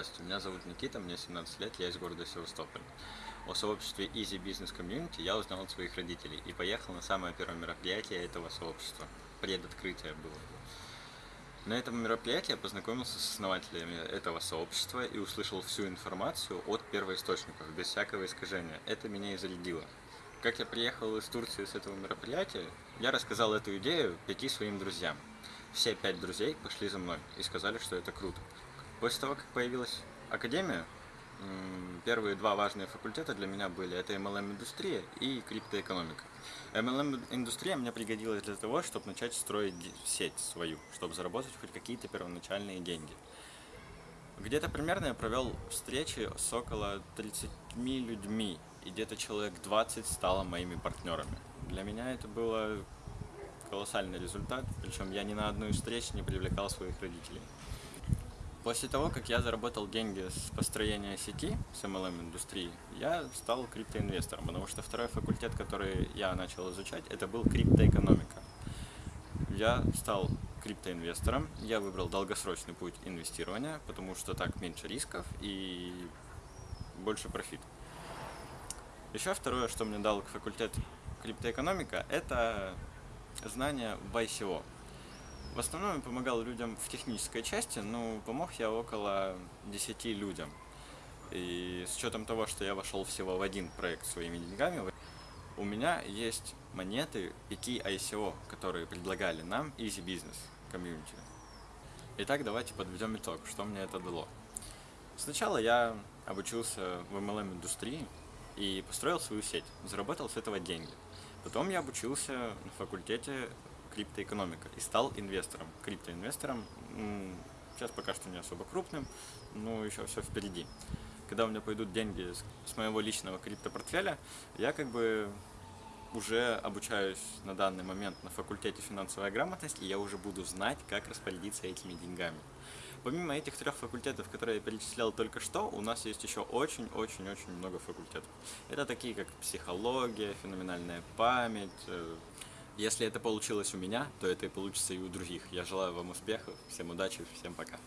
Здравствуйте, меня зовут Никита, мне 17 лет, я из города Севастополь. О сообществе Easy Business Community я узнал от своих родителей и поехал на самое первое мероприятие этого сообщества. Предоткрытие было. На этом мероприятии я познакомился с основателями этого сообщества и услышал всю информацию от первоисточников, без всякого искажения. Это меня и зарядило. Как я приехал из Турции с этого мероприятия, я рассказал эту идею пяти своим друзьям. Все пять друзей пошли за мной и сказали, что это круто. После того, как появилась академия, первые два важные факультета для меня были это MLM-индустрия и криптоэкономика. MLM-индустрия мне пригодилась для того, чтобы начать строить сеть свою, чтобы заработать хоть какие-то первоначальные деньги. Где-то примерно я провел встречи с около 30 людьми, и где-то человек 20 стало моими партнерами. Для меня это было колоссальный результат, причем я ни на одну из встреч не привлекал своих родителей. После того, как я заработал деньги с построения сети, с MLM-индустрии, я стал криптоинвестором, потому что второй факультет, который я начал изучать, это был криптоэкономика. Я стал криптоинвестором, я выбрал долгосрочный путь инвестирования, потому что так меньше рисков и больше профит. Еще второе, что мне дал факультет криптоэкономика, это знания в ICO. В основном я помогал людям в технической части, но помог я около 10 людям. И с учетом того, что я вошел всего в один проект своими деньгами, у меня есть монеты 5 ICO, которые предлагали нам Easy Business Community. Итак, давайте подведем итог, что мне это дало. Сначала я обучился в MLM-индустрии и построил свою сеть, заработал с этого деньги. Потом я обучился на факультете криптоэкономика и стал инвестором, криптоинвестором. Сейчас пока что не особо крупным, но еще все впереди. Когда у меня пойдут деньги с моего личного криптопортфеля, я как бы уже обучаюсь на данный момент на факультете финансовая грамотность, и я уже буду знать, как распорядиться этими деньгами. Помимо этих трех факультетов, которые я перечислял только что, у нас есть еще очень-очень-очень много факультетов. Это такие, как психология, феноменальная память, э, если это получилось у меня, то это и получится и у других. Я желаю вам успехов, всем удачи, всем пока.